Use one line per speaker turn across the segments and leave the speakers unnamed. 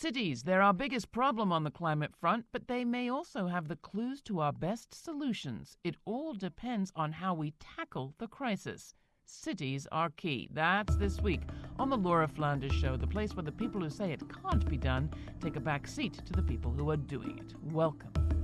Cities, they're our biggest problem on the climate front, but they may also have the clues to our best solutions. It all depends on how we tackle the crisis. Cities are key. That's this week on the Laura Flanders Show, the place where the people who say it can't be done take a back seat to the people who are doing it. Welcome.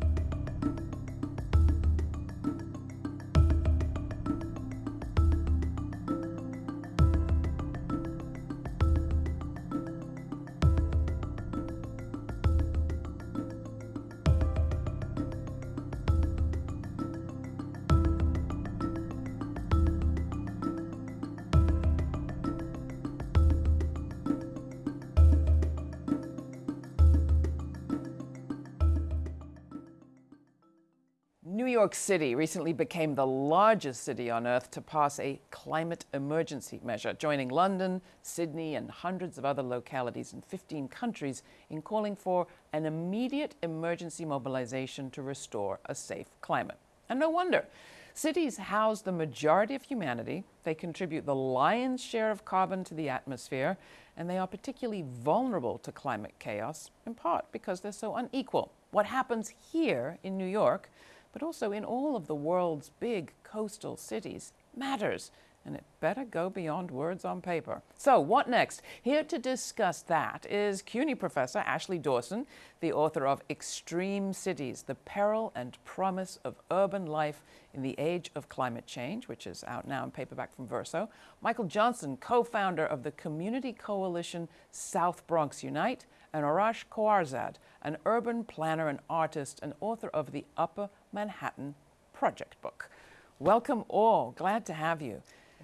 New York City recently became the largest city on Earth to pass a climate emergency measure, joining London, Sydney, and hundreds of other localities in 15 countries in calling for an immediate emergency mobilization to restore a safe climate. And no wonder. Cities house the majority of humanity, they contribute the lion's share of carbon to the atmosphere, and they are particularly vulnerable to climate chaos, in part because they're so unequal. What happens here in New York but also in all of the world's big coastal cities matters. And it better go beyond words on paper. So, what next? Here to discuss that is CUNY professor Ashley Dawson, the author of Extreme Cities The Peril and Promise of Urban Life in the Age of Climate Change, which is out now in paperback from Verso. Michael Johnson, co founder of the community coalition South Bronx Unite, and Arash Kouarzad, an urban planner and artist and author of the Upper Manhattan Project book. Welcome all. Glad to have you.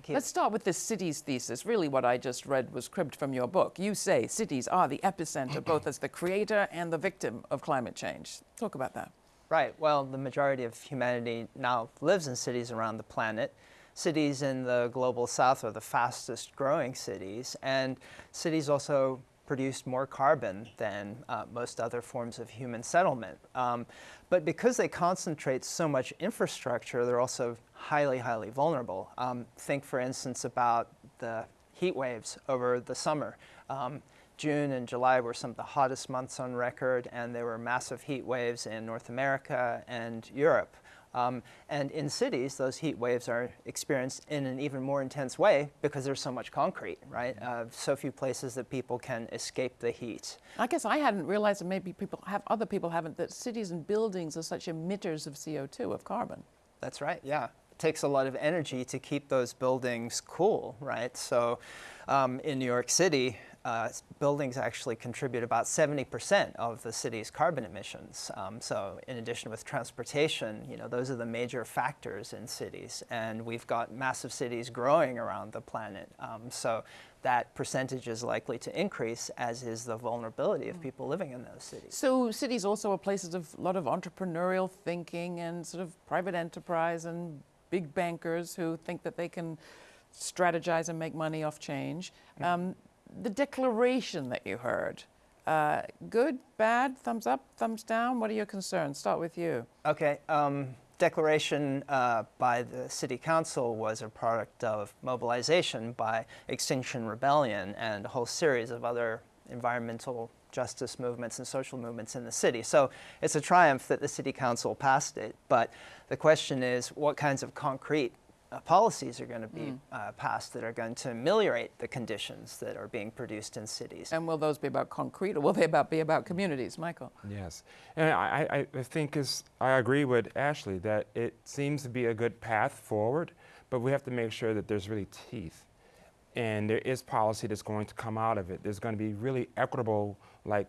Let's start with the cities thesis. Really, what I just read was cribbed from your book. You say cities are the epicenter, both as the creator and the victim of climate change. Talk about that.
Right. Well, the majority of humanity now lives in cities around the planet. Cities in the global south are the fastest growing cities, and cities also produced more carbon than uh, most other forms of human settlement. Um, but because they concentrate so much infrastructure, they're also highly, highly vulnerable. Um, think, for instance, about the heat waves over the summer. Um, June and July were some of the hottest months on record, and there were massive heat waves in North America and Europe. Um, and in cities, those heat waves are experienced in an even more intense way because there's so much concrete, right? Uh, so few places that people can escape the heat.
I guess I hadn't realized, and maybe people have, other people haven't, that cities and buildings are such emitters of CO2, of carbon.
That's right, yeah. It takes a lot of energy to keep those buildings cool, right? So um, in New York City, uh, buildings actually contribute about 70% of the city's carbon emissions. Um, so in addition with transportation, you know, those are the major factors in cities. And we've got massive cities growing around the planet. Um, so that percentage is likely to increase, as is the vulnerability of people living in those cities.
So cities also are places of a lot of entrepreneurial thinking and sort of private enterprise and big bankers who think that they can strategize and make money off change. Um, the declaration that you heard, uh, good, bad, thumbs up, thumbs down? What are your concerns? Start with you.
Okay. Um, declaration uh, by the City Council was a product of mobilization by Extinction Rebellion and a whole series of other environmental justice movements and social movements in the city. So it's a triumph that the City Council passed it. But the question is, what kinds of concrete uh, policies are going to be mm. uh, passed that are going to ameliorate the conditions that are being produced in cities.
And will those be about concrete or will they about be about communities? Michael?
Yes. And I, I think is, I agree with Ashley that it seems to be a good path forward, but we have to make sure that there's really teeth. And there is policy that's going to come out of it. There's going to be really equitable, like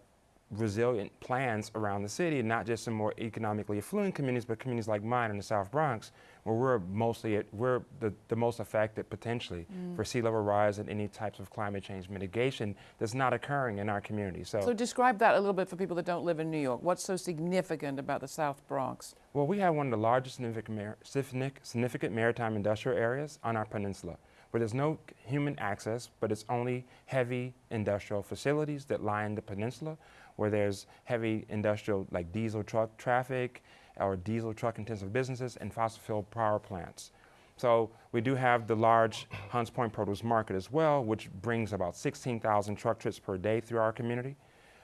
resilient plans around the city, not just in more economically affluent communities, but communities like mine in the South Bronx, where we're mostly, at, we're the, the most affected potentially mm. for sea level rise and any types of climate change mitigation that's not occurring in our community.
So, so describe that a little bit for people that don't live in New York. What's so significant about the South Bronx?
Well, we have one of the largest significant, significant maritime industrial areas on our peninsula where there's no human access, but it's only heavy industrial facilities that line the peninsula, where there's heavy industrial like diesel truck traffic or diesel truck intensive businesses and fossil fuel power plants. So we do have the large Hunts Point produce market as well, which brings about 16,000 truck trips per day through our community.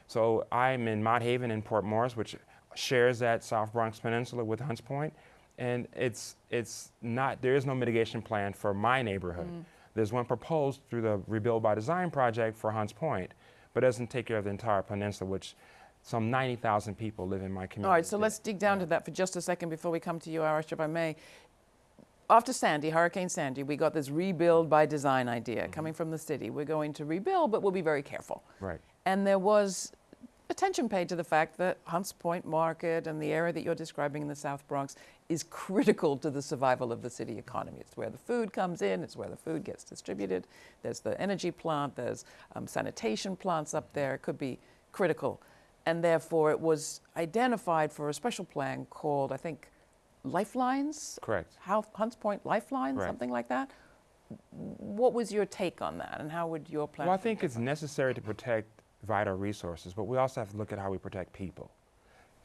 So I'm in Mott Haven in Port Morris, which shares that South Bronx Peninsula with Hunts Point, and it's it's not there is no mitigation plan for my neighborhood.
Mm.
There's one proposed through the Rebuild by Design project for Hunts Point, but doesn't take care of the entire peninsula, which some 90,000 people live in my community.
All right, so let's dig down to that for just a second before we come to you, Arash, if I may. After Sandy, Hurricane Sandy, we got this rebuild by design idea mm-hmm. coming from the city. We're going to rebuild, but we'll be very careful.
Right.
And there was attention paid to the fact that Hunts Point Market and the area that you're describing in the South Bronx is critical to the survival of the city economy. It's where the food comes in, it's where the food gets distributed. There's the energy plant, there's um, sanitation plants up there. It could be critical. And therefore, it was identified for a special plan called, I think, Lifelines?
Correct.
How, Hunts Point Lifelines,
Right.
something like that? What was your take on that, and how would your plan?
Well, I think it's necessary to protect vital resources, but we also have to look at how we protect people.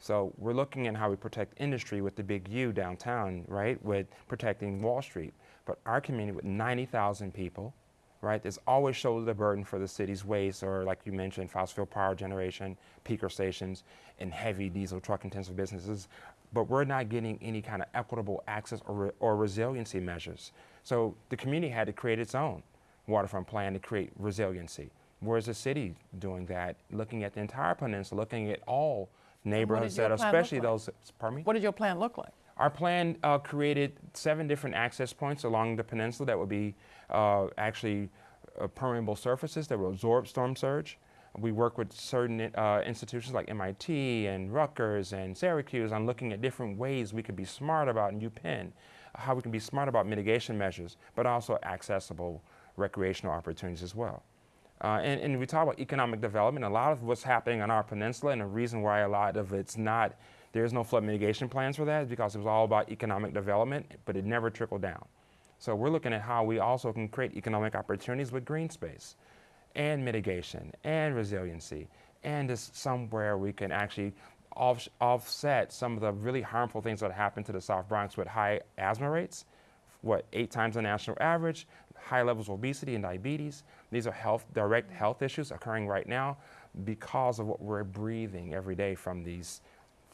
So we're looking at how we protect industry with the big U downtown, right, with protecting Wall Street. But our community with 90,000 people, right, there's always shoulder the burden for the city's waste or, like you mentioned, fossil fuel power generation, peaker stations, and heavy diesel truck intensive businesses. But we're not getting any kind of equitable access or, re- or resiliency measures. So the community had to create its own waterfront plan to create resiliency. Where's the city doing that? Looking at the entire peninsula, looking at all neighborhoods that, especially
like?
those. Pardon me.
What did your plan look like?
Our plan uh, created seven different access points along the peninsula that would be uh, actually uh, permeable surfaces that would absorb storm surge. We work with certain uh, institutions like MIT and Rutgers and Syracuse on looking at different ways we could be smart about in UPenn, how we can be smart about mitigation measures, but also accessible recreational opportunities as well. Uh, and, and we talk about economic development. A lot of what's happening on our peninsula, and the reason why a lot of it's not, there's no flood mitigation plans for that, is because it was all about economic development, but it never trickled down. So we're looking at how we also can create economic opportunities with green space, and mitigation, and resiliency, and just somewhere we can actually off, offset some of the really harmful things that happen to the South Bronx with high asthma rates what, eight times the national average, high levels of obesity and diabetes. These are health, direct health issues occurring right now because of what we're breathing every day from these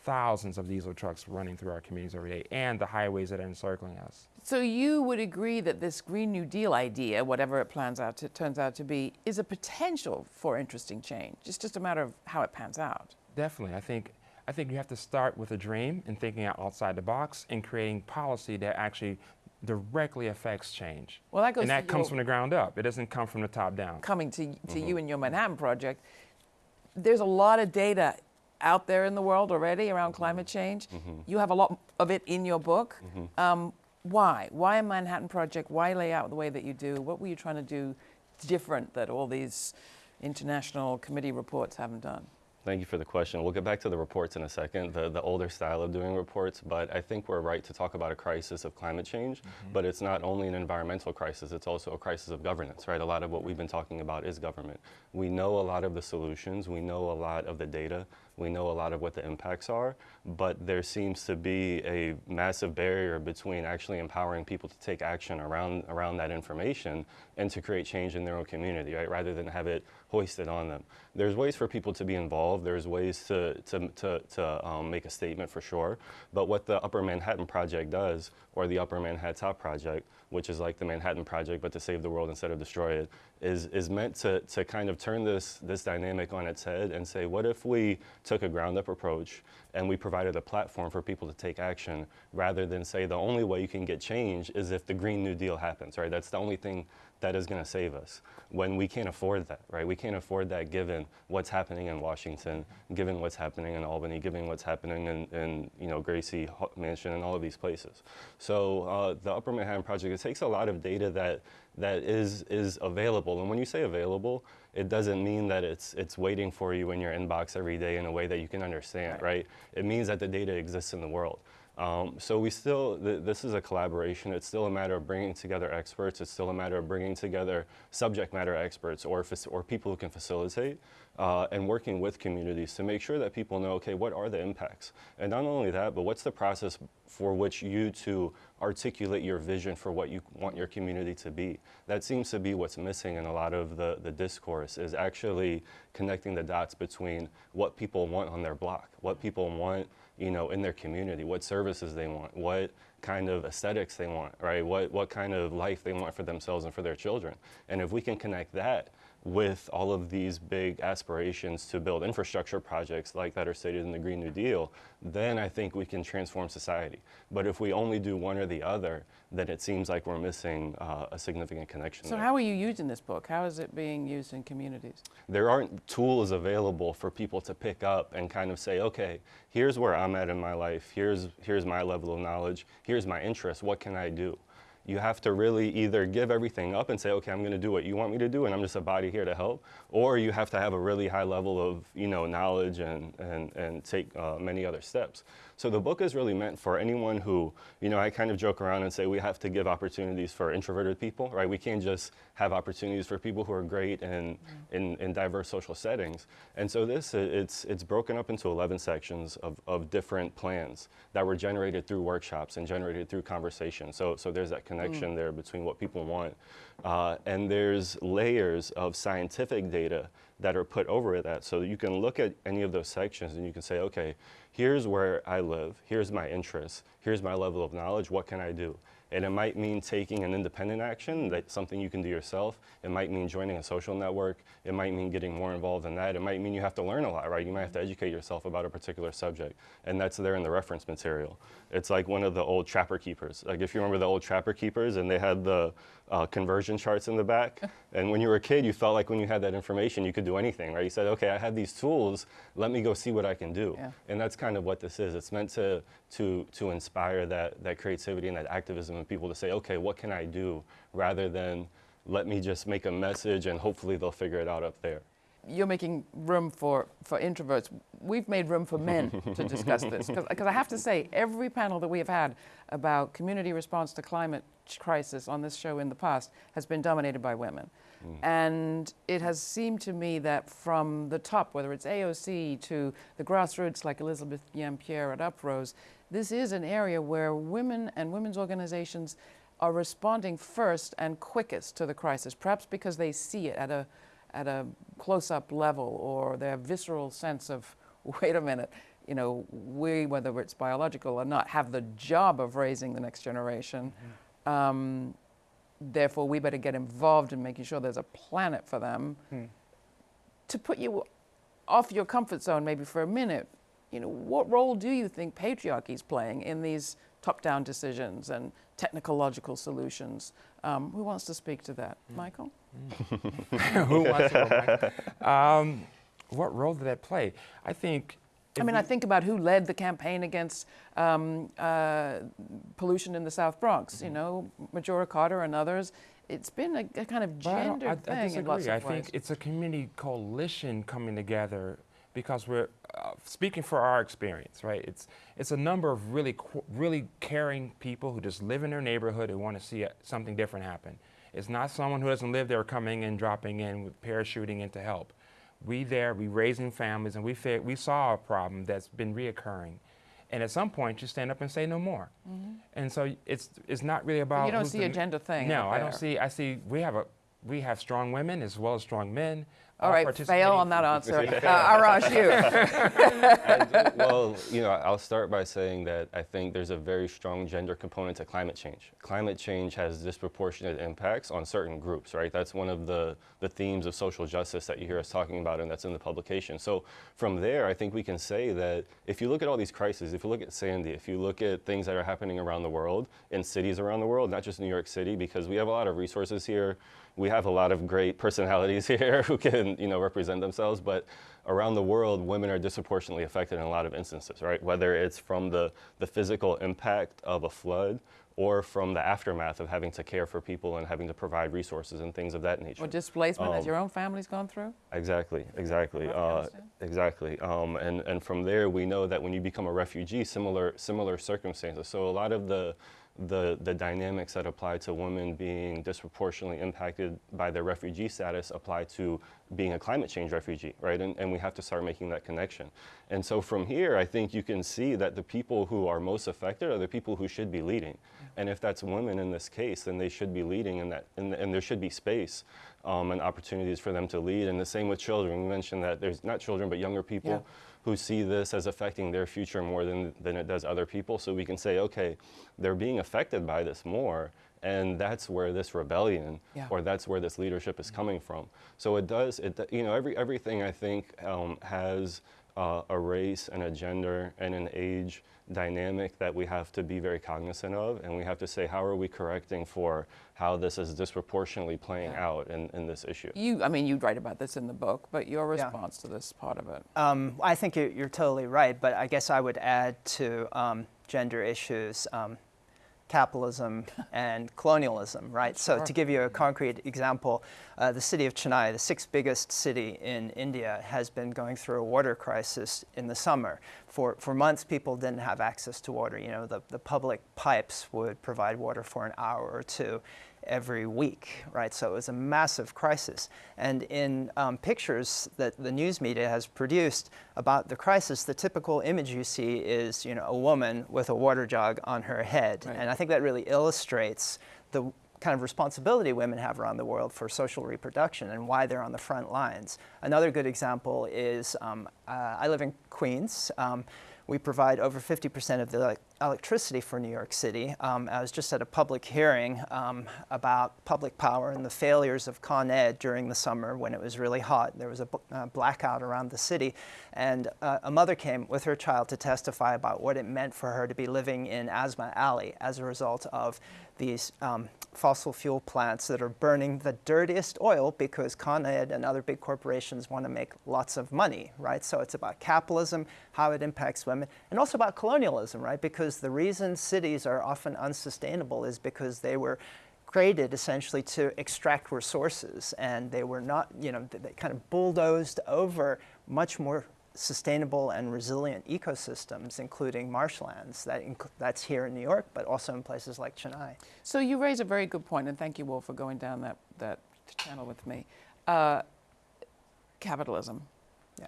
thousands of diesel trucks running through our communities every day and the highways that are encircling us.
So you would agree that this Green New Deal idea, whatever it plans out to, turns out to be, is a potential for interesting change. It's just a matter of how it pans out.
Definitely. I think I think you have to start with a dream and thinking outside the box and creating policy that actually directly affects change.
Well, that goes
and that comes
your-
from the ground up. It doesn't come from the top down.
Coming to, to
Mm-hmm.
you and your Manhattan Project, there's a lot of data out there in the world already around climate change.
Mm-hmm.
You have a lot of it in your book. Um, why? Why a Manhattan Project? Why lay out the way that you do? What were you trying to do different that all these international committee reports haven't done?
Thank you for the question. We'll get back to the reports in a second, the, the older style of doing reports, but I think we're right to talk about a crisis of climate change, mm-hmm. but it's not only an environmental crisis, it's also a crisis of governance, right? A lot of what we've been talking about is government. We know a lot of the solutions, we know a lot of the data, we know a lot of what the impacts are, but there seems to be a massive barrier between actually empowering people to take action around, around that information and to create change in their own community, right? Rather than have it hoisted on them. There's ways for people to be involved. There's ways to, to, to, to um, make a statement for sure. But what the Upper Manhattan Project does, or the Upper Manhattan Project, which is like the Manhattan Project but to save the world instead of destroy it, is, is meant to, to kind of turn this, this dynamic on its head and say, what if we took a ground up approach and we provided a platform for people to take action rather than say the only way you can get change is if the Green New Deal happens, right? That's the only thing that is going to save us when we can't afford that, right? We can't afford that given what's happening in Washington, given what's happening in Albany, given what's happening in, in you know, Gracie Mansion and all of these places. So uh, the Upper Manhattan Project, it takes a lot of data that, that is, is available. And when you say available, it doesn't mean that it's, it's waiting for you in your inbox every day in a way that you can understand, right? It means that the data exists in the world. Um, so we still, th this is a collaboration. It's still a matter of bringing together experts. It's still a matter of bringing together subject matter experts or, or people who can facilitate uh, and working with communities to make sure that people know, okay, what are the impacts? And not only that, but what's the process for which you to articulate your vision for what you want your community to be? That seems to be what's missing in a lot of the, the discourse is actually connecting the dots between what people want on their block, what people want you know, in their community, what services they want, what kind of aesthetics they want, right? What, what kind of life they want for themselves and for their children. And if we can connect that with all of these big aspirations to build infrastructure projects like that are stated in the Green New Deal, then I think we can transform society. But if we only do one or the other, then it seems like we're missing uh, a significant connection.
So
there.
how are you using this book? How is it being used in communities?
There aren't tools available for people to pick up and kind of say, okay, here's where I'm at in my life, here's, here's my level of knowledge, here's my interest, what can I do? You have to really either give everything up and say, okay, I'm going to do what you want me to do, and I'm just a body here to help, or you have to have a really high level of you know knowledge and and and take uh, many other steps. So the book is really meant for anyone who, you know, I kind of joke around and say we have to give opportunities for introverted people, right? We can't just have opportunities for people who are great and mm. in, in diverse social settings. And so this, it's, it's broken up into 11 sections of, of different plans that were generated through workshops and generated through conversation. So, so there's that connection mm. there between what people want. Uh, and there's layers of scientific data that are put over that. So you can look at any of those sections and you can say, okay, here's where I live, here's my interests, here's my level of knowledge, what can I do? And it might mean taking an independent action, that's something you can do yourself. It might mean joining a social network. It might mean getting more involved in that. It might mean you have to learn a lot, right? You might have to educate yourself about a particular subject. And that's there in the reference material. It's like one of the old trapper keepers. Like if you remember the old trapper keepers and they had the uh, conversion charts in the back. and when you were a kid, you felt like when you had that information, you could do anything, right? You said, okay, I have these tools, let me go see what I can do. Yeah. And that's kind of what this is. It's meant to, to, to inspire that, that creativity and that activism in people to say, okay, what can I do? Rather than let me just make a message and hopefully they'll figure it out up there
you're making room for, for introverts. We've made room for men to discuss this. Because I have to say, every panel that we have had about community response to climate crisis on this show in the past has been dominated by women. Mm. And it has seemed to me that from the top, whether it's AOC to the grassroots like Elizabeth Yeampierre at Uprose, this is an area where women and women's organizations are responding first and quickest to the crisis, perhaps because they see it at a at a close-up level or their visceral sense of, wait a minute, you know, we, whether it's biological or not, have the job of raising the next generation. Mm-hmm. Um, therefore, we better get involved in making sure there's a planet for them. Hmm. To put you off your comfort zone maybe for a minute, you know, what role do you think patriarchy is playing in these top-down decisions and technological solutions? Um, who wants to speak to that? Mm. Michael?
Mm. who wants to um, What role did that play? I think.
I mean, I think about who led the campaign against um, uh, pollution in the South Bronx. Mm-hmm. You know, Majora Carter and others. It's been a, a kind of I,
thing
I
disagree.
in lots of
I think it's a community coalition coming together because we're uh, speaking for our experience, right? It's it's a number of really really caring people who just live in their neighborhood and want to see a, something different happen. It's not someone who doesn't live there coming in, dropping in, with parachuting in to help. We there, we raising families, and we we saw a problem that's been reoccurring. And at some point, you stand up and say no more. Mm -hmm. And so it's it's not really about.
You don't see a gender thing.
No, I don't see. I see. We have a we have strong women as well as strong men.
All right, fail on that answer. uh, Arash, you.
and, well, you know, I'll start by saying that I think there's a very strong gender component to climate change. Climate change has disproportionate impacts on certain groups, right? That's one of the, the themes of social justice that you hear us talking about and that's in the publication. So from there, I think we can say that if you look at all these crises, if you look at Sandy, if you look at things that are happening around the world, in cities around the world, not just New York City, because we have a lot of resources here, we have a lot of great personalities here who can, you know, represent themselves, but around the world, women are disproportionately affected in a lot of instances, right? Whether it's from the, the physical impact of a flood or from the aftermath of having to care for people and having to provide resources and things of that nature.
Or displacement, as
Um,
your own family's gone through?
Exactly, exactly, uh, exactly. Um, and and from there, we know that when you become a refugee, similar similar circumstances. So a lot of the the the dynamics that apply to women being disproportionately impacted by their refugee status apply to being a climate change refugee, right? And, and we have to start making that connection. And so from here, I think you can see that the people who are most affected are the people who should be leading. And if that's women in this case, then they should be leading, and that and, and there should be space um, and opportunities for them to lead. And the same with children. We mentioned that there's not children, but younger people
Yeah.
Who see this as affecting their future more than, than it does other people. So we can say, okay, they're being affected by this more. And that's where this rebellion,
Yeah.
or that's where this leadership is coming from. So it does, it, you know, every, everything I think um, has uh, a race and a gender and an age dynamic that we have to be very cognizant of. And we have to say, how are we correcting for how this is disproportionately playing
Yeah.
out in, in this issue?
You, I mean, you write about this in the book, but your
Yeah.
response to this part of it.
Um, I think you're, you're totally right, but I guess I would add to um, gender issues um, capitalism and colonialism, right? So to give you a concrete example, uh, the city of Chennai, the sixth biggest city in India, has been going through a water crisis in the summer. For, for months, people didn't have access to water. You know, the, the public pipes would provide water for an hour or two every week, right? So it was a massive crisis. And in um, pictures that the news media has produced about the crisis, the typical image you see is, you know, a woman with a water jug on her head.
Right.
And I think that really illustrates the kind of responsibility women have around the world for social reproduction and why they're on the front lines. Another good example is um, uh, I live in Queens. Um, we provide over 50% of the electricity for New York City. Um, I was just at a public hearing um, about public power and the failures of Con Ed during the summer when it was really hot. There was a uh, blackout around the city, and uh, a mother came with her child to testify about what it meant for her to be living in Asthma Alley as a result of these um, fossil fuel plants that are burning the dirtiest oil because Con Ed and other big corporations want to make lots of money, right? So it's about capitalism, how it impacts women, and also about colonialism, right? Because the reason cities are often unsustainable is because they were created essentially to extract resources and they were not, you know, they kind of bulldozed over much more sustainable and resilient ecosystems, including marshlands. That inc- that's here in New York, but also in places like Chennai.
So you raise a very good point, and thank you all for going down that, that channel with me. Uh, capitalism.
Yeah.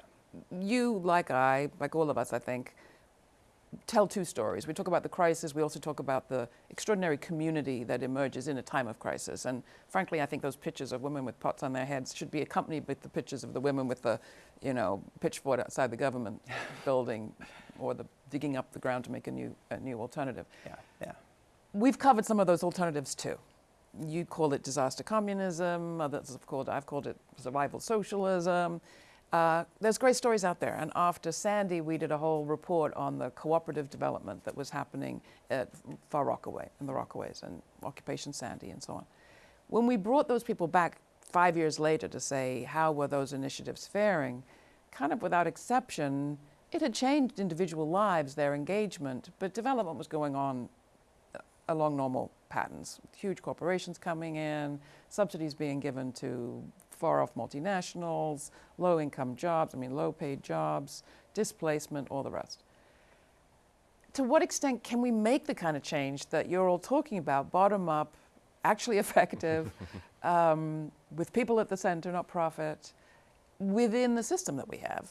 You, like I, like all of us, I think, tell two stories. We talk about the crisis, we also talk about the extraordinary community that emerges in a time of crisis. And frankly, I think those pictures of women with pots on their heads should be accompanied with the pictures of the women with the, you know, pitchfork outside the government building or the digging up the ground to make a new, a new alternative.
Yeah, yeah.
We've covered some of those alternatives too. You call it disaster communism, others have called, I've called it survival socialism. Uh, there's great stories out there. And after Sandy, we did a whole report on the cooperative development that was happening at Far Rockaway, in the Rockaways, and Occupation Sandy, and so on. When we brought those people back five years later to say, how were those initiatives faring, kind of without exception, it had changed individual lives, their engagement, but development was going on uh, along normal patterns. Huge corporations coming in, subsidies being given to far off multinationals, low income jobs, I mean, low paid jobs, displacement, all the rest. To what extent can we make the kind of change that you're all talking about, bottom up, actually effective, um, with people at the center, not profit, within the system that we have,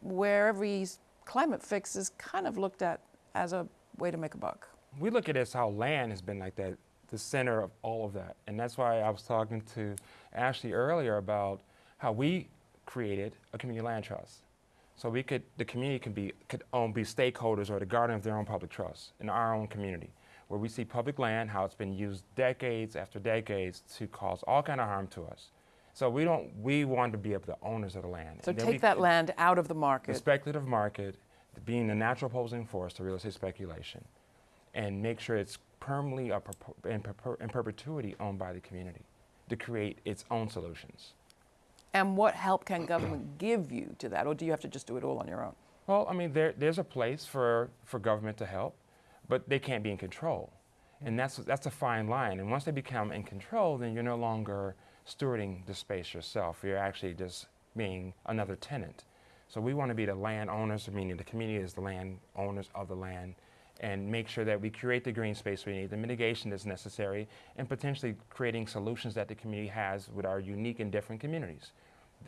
where every climate fix is kind of looked at as a way to make a buck?
we look at it as how land has been like that, the center of all of that. And that's why I was talking to Ashley earlier about how we created a community land trust. So we could, the community could be, could own, be stakeholders or the guardian of their own public trust in our own community, where we see public land, how it's been used decades after decades to cause all kind of harm to us. So we don't, we want to be the owners of the land.
So take
we
that land out of the market.
the speculative market being the natural opposing force to real estate speculation and make sure it's permanently uh, in, in perpetuity owned by the community to create its own solutions.
And what help can government give you to that, or do you have to just do it all on your own?
Well, I mean, there, there's a place for, for government to help, but they can't be in control. And that's, that's a fine line. And once they become in control, then you're no longer stewarding the space yourself. You're actually just being another tenant. So we want to be the landowners, meaning the community is the landowners of the land, and make sure that we create the green space we need, the mitigation that's necessary, and potentially creating solutions that the community has with our unique and different communities.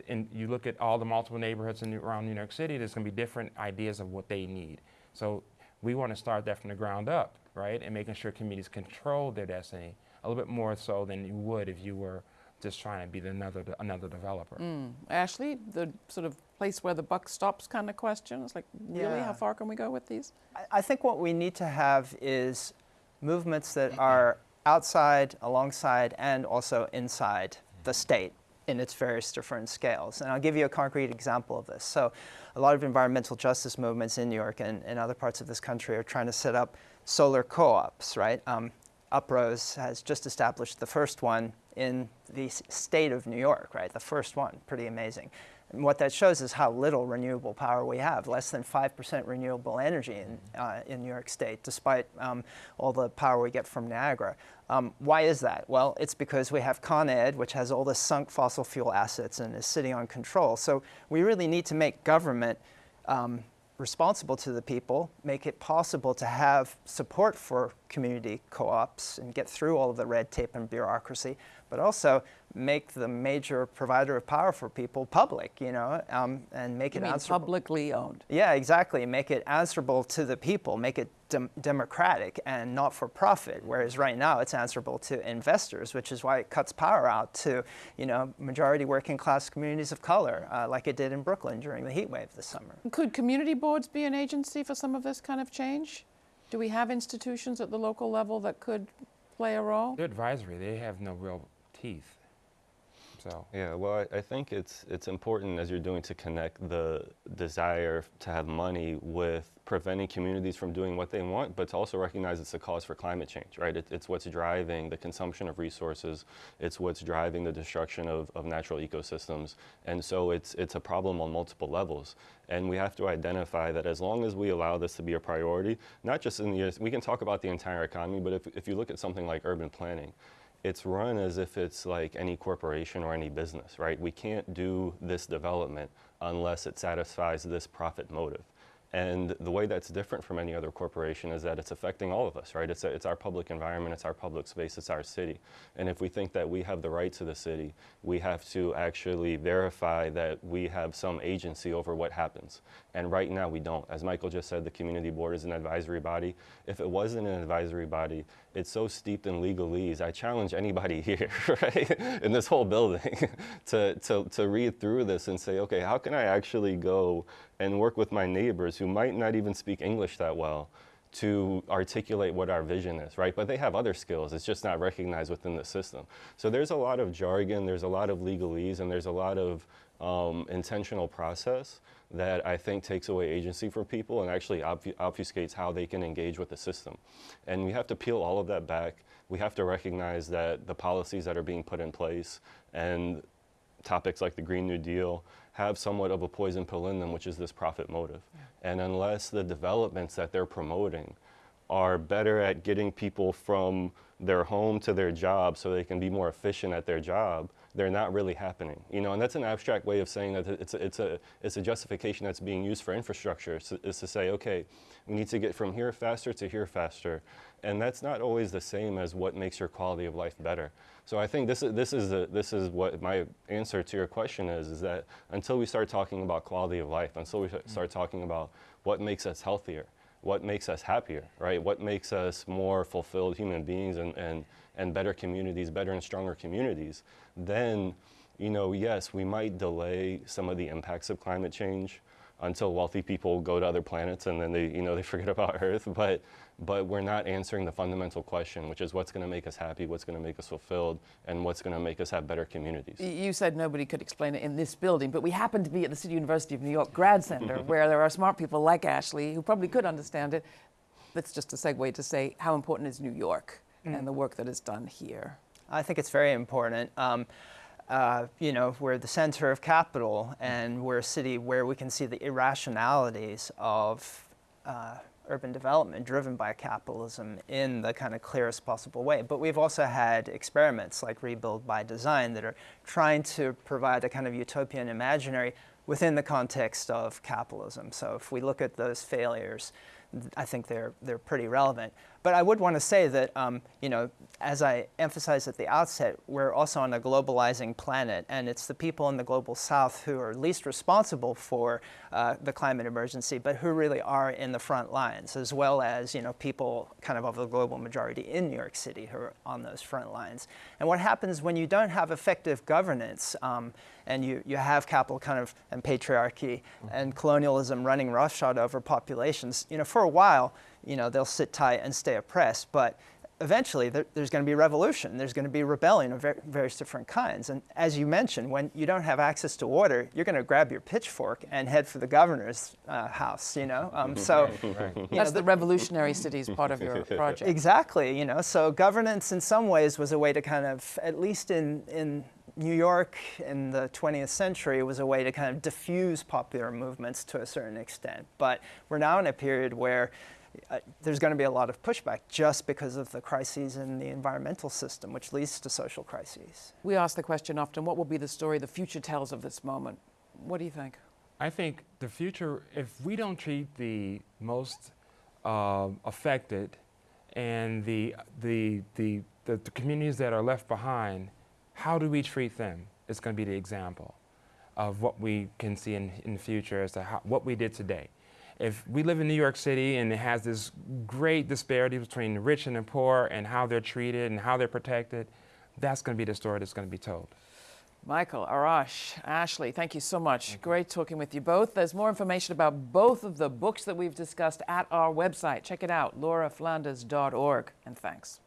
And you look at all the multiple neighborhoods in, around New York City, there's going to be different ideas of what they need. So we want to start that from the ground up, right? And making sure communities control their destiny a little bit more so than you would if you were just trying to be another another developer.
Mm. Ashley, the sort of place where the buck stops kind of question. It's like, really,
Yeah.
how far can we go with these?
I- I think what we need to have is movements that are outside, alongside, and also inside the state in its various different scales. And I'll give you a concrete example of this. So, a lot of environmental justice movements in New York and, and other parts of this country are trying to set up solar co ops, right? Um, Uprose has just established the first one in the state of New York, right? The first one, pretty amazing. And what that shows is how little renewable power we have, less than 5% renewable energy in, uh, in New York State, despite um, all the power we get from Niagara. Um, why is that? Well, it's because we have Con Ed, which has all the sunk fossil fuel assets and is sitting on control. So we really need to make government um, responsible to the people, make it possible to have support for community co-ops and get through all of the red tape and bureaucracy, but also make the major provider of power for people public, you know, um, and make
You
it
mean
answerable.
publicly owned?
Yeah, exactly. Make it answerable to the people, make it dem- democratic and not for profit. Whereas right now it's answerable to investors, which is why it cuts power out to, you know, majority working class communities of color, uh, like it did in Brooklyn during the heat wave this summer.
Could community boards be an agency for some of this kind of change? Do we have institutions at the local level that could play a role?
They're advisory. They have no real teeth. So
Yeah, well, I, I think it's it's important as you're doing to connect the desire to have money with preventing communities from doing what they want, but to also recognize it's a cause for climate change, right? It, it's what's driving the consumption of resources. It's what's driving the destruction of, of natural ecosystems, and so it's it's a problem on multiple levels. And we have to identify that as long as we allow this to be a priority, not just in the we can talk about the entire economy, but if if you look at something like urban planning it's run as if it's like any corporation or any business, right? We can't do this development unless it satisfies this profit motive. And the way that's different from any other corporation is that it's affecting all of us, right? It's, a, it's our public environment, it's our public space, it's our city. And if we think that we have the right to the city, we have to actually verify that we have some agency over what happens. And right now we don't. As Michael just said, the community board is an advisory body. If it wasn't an advisory body, it's so steeped in legalese. I challenge anybody here, right, in this whole building, to, to, to read through this and say, okay, how can I actually go and work with my neighbors who might not even speak English that well to articulate what our vision is, right? But they have other skills. It's just not recognized within the system. So there's a lot of jargon, there's a lot of legalese, and there's a lot of um, intentional process that I think takes away agency from people and actually obfu- obfuscates how they can engage with the system. And we have to peel all of that back. We have to recognize that the policies that are being put in place and topics like the Green New Deal have somewhat of a poison pill in them, which is this profit motive. And unless the developments that they're promoting are better at getting people from their home to their job so they can be more efficient at their job, they're not really happening. You know, and that's an abstract way of saying that it's a, it's a, it's a justification that's being used for infrastructure, is to, is to say, okay, we need to get from here faster to here faster. And that's not always the same as what makes your quality of life better. So I think this is, this is, a, this is what my answer to your question is, is that until we start talking about quality of life, until we mm-hmm. start talking about what makes us healthier, what makes us happier, right? What makes us more fulfilled human beings and, and, and better communities, better and stronger communities, then, you know, yes, we might delay some of the impacts of climate change until wealthy people go to other planets and then they, you know, they forget about Earth. But, but we're not answering the fundamental question, which is what's going to make us happy, what's going to make us fulfilled, and what's going to make us have better communities.
You said nobody could explain it in this building, but we happen to be at the City University of New York Grad Center, where there are smart people like Ashley who probably could understand it. That's just a segue to say how important is New York and the work that is done here.
I think it's very important. Um, uh, you know, we're the center of capital, and we're a city where we can see the irrationalities of uh, urban development driven by capitalism in the kind of clearest possible way. But we've also had experiments like Rebuild by Design that are trying to provide a kind of utopian imaginary within the context of capitalism. So if we look at those failures, I think they're, they're pretty relevant. But I would want to say that, um, you know, as I emphasized at the outset, we're also on a globalizing planet, and it's the people in the global south who are least responsible for uh, the climate emergency, but who really are in the front lines, as well as, you know, people kind of of the global majority in New York City who are on those front lines. And what happens when you don't have effective governance um, and you, you have capital kind of and patriarchy and colonialism running roughshod over populations, you know, for a while, you know, they'll sit tight and stay oppressed. But eventually there, there's going to be revolution. There's going to be rebellion of ver various different kinds. And as you mentioned, when you don't have access to water, you're going to grab your pitchfork and head for the governor's uh, house, you know? Um, so
Right.
you know,
That's the revolutionary cities part of your project.
Exactly, you know, so governance in some ways was a way to kind of, at least in, in New York in the 20th century, was a way to kind of diffuse popular movements to a certain extent. But we're now in a period where uh, there's going to be a lot of pushback just because of the crises in the environmental system, which leads to social crises.
We ask the question often what will be the story the future tells of this moment? What do you think?
I think the future, if we don't treat the most uh, affected and the, the, the, the, the communities that are left behind, how do we treat them? It's going to be the example of what we can see in, in the future as to how, what we did today. If we live in New York City and it has this great disparity between the rich and the poor and how they're treated and how they're protected, that's going to be the story that's going to be told.
Michael, Arash, Ashley, thank you so much. Great talking with you both. There's more information about both of the books that we've discussed at our website. Check it out, lauraflanders.org. And thanks.